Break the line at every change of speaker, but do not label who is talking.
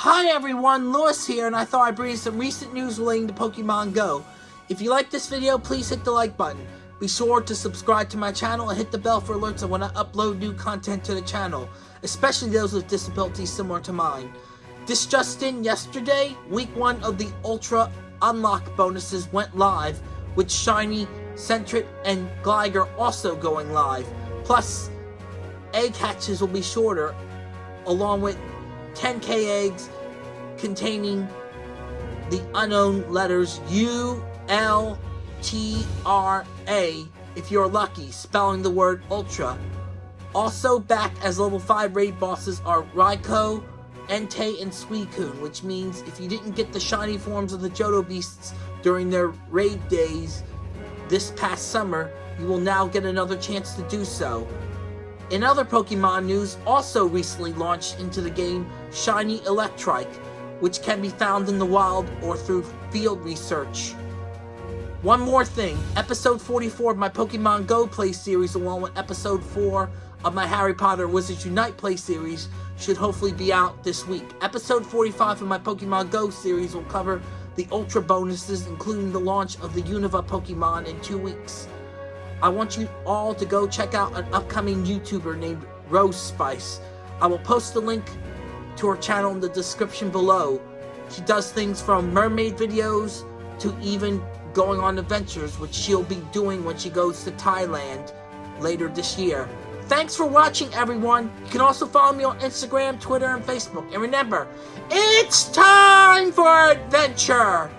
Hi everyone, Lewis here, and I thought I'd bring you some recent news relating to Pokemon Go. If you like this video, please hit the like button. Be sure to subscribe to my channel and hit the bell for alerts when I upload new content to the channel, especially those with disabilities similar to mine. This just in, yesterday, week 1 of the Ultra Unlock bonuses went live, with Shiny, Sentret, and Gligar also going live. Plus, egg hatches will be shorter, along with 10k eggs containing the Unown letters U, L, T, R, A, if you're lucky, spelling the word Ultra. Also back as level 5 raid bosses are Raikou, Entei, and Suicune, which means if you didn't get the shiny forms of the Johto Beasts during their raid days this past summer, you will now get another chance to do so. In other Pokemon news, also recently launched into the game, Shiny Electrike, which can be found in the wild or through field research. One more thing, episode 44 of my Pokemon Go play series along with episode 4 of my Harry Potter Wizards Unite play series should hopefully be out this week. Episode 45 of my Pokemon Go series will cover the Ultra bonuses including the launch of the Unova Pokemon in two weeks. I want you all to go check out an upcoming YouTuber named Rose Spice. I will post the link to her channel in the description below. She does things from mermaid videos to even going on adventures, which she'll be doing when she goes to Thailand later this year. Thanks for watching, everyone. You can also follow me on Instagram, Twitter, and Facebook. And remember, it's time for adventure!